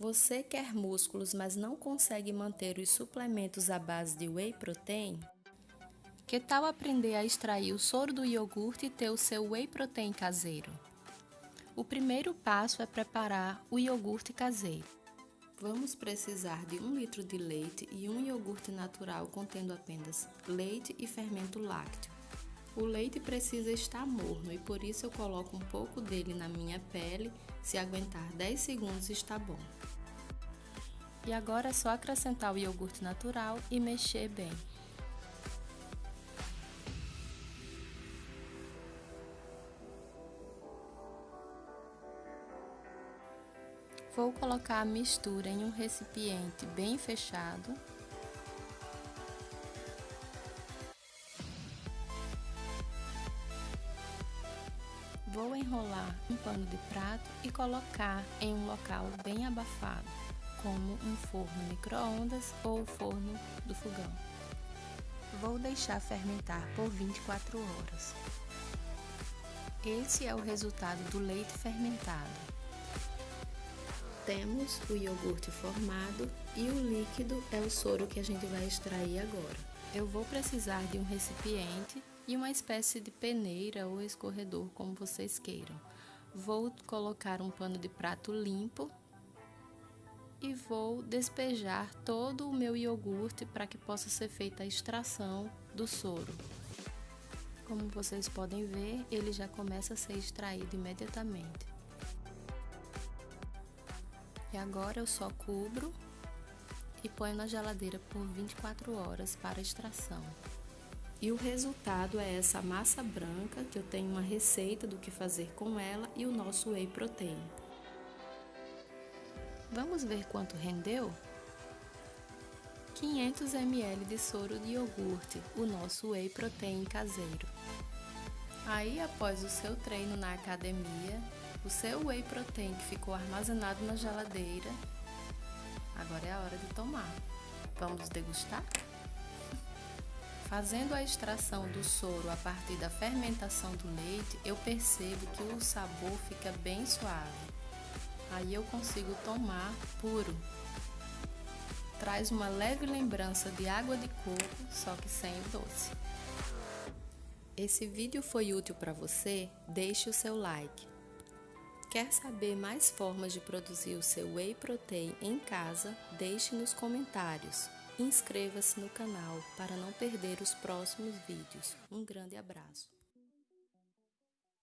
Você quer músculos, mas não consegue manter os suplementos à base de whey protein? Que tal aprender a extrair o soro do iogurte e ter o seu whey protein caseiro? O primeiro passo é preparar o iogurte caseiro. Vamos precisar de 1 litro de leite e um iogurte natural contendo apenas leite e fermento lácteo. O leite precisa estar morno e por isso eu coloco um pouco dele na minha pele, se aguentar 10 segundos está bom. E agora é só acrescentar o iogurte natural e mexer bem. Vou colocar a mistura em um recipiente bem fechado Vou enrolar um pano de prato e colocar em um local bem abafado, como um forno micro-ondas ou forno do fogão. Vou deixar fermentar por 24 horas. Esse é o resultado do leite fermentado. Temos o iogurte formado e o líquido é o soro que a gente vai extrair agora. Eu vou precisar de um recipiente e uma espécie de peneira ou escorredor, como vocês queiram. Vou colocar um pano de prato limpo e vou despejar todo o meu iogurte para que possa ser feita a extração do soro. Como vocês podem ver, ele já começa a ser extraído imediatamente. E agora eu só cubro e ponho na geladeira por 24 horas para extração. E o resultado é essa massa branca, que eu tenho uma receita do que fazer com ela e o nosso whey protein. Vamos ver quanto rendeu? 500 ml de soro de iogurte, o nosso whey protein caseiro. Aí, após o seu treino na academia, o seu whey protein que ficou armazenado na geladeira, agora é a hora de tomar. Vamos degustar? Fazendo a extração do soro a partir da fermentação do leite, eu percebo que o sabor fica bem suave. Aí eu consigo tomar puro. Traz uma leve lembrança de água de coco, só que sem o doce. Esse vídeo foi útil para você? Deixe o seu like. Quer saber mais formas de produzir o seu whey protein em casa? Deixe nos comentários. Inscreva-se no canal para não perder os próximos vídeos. Um grande abraço!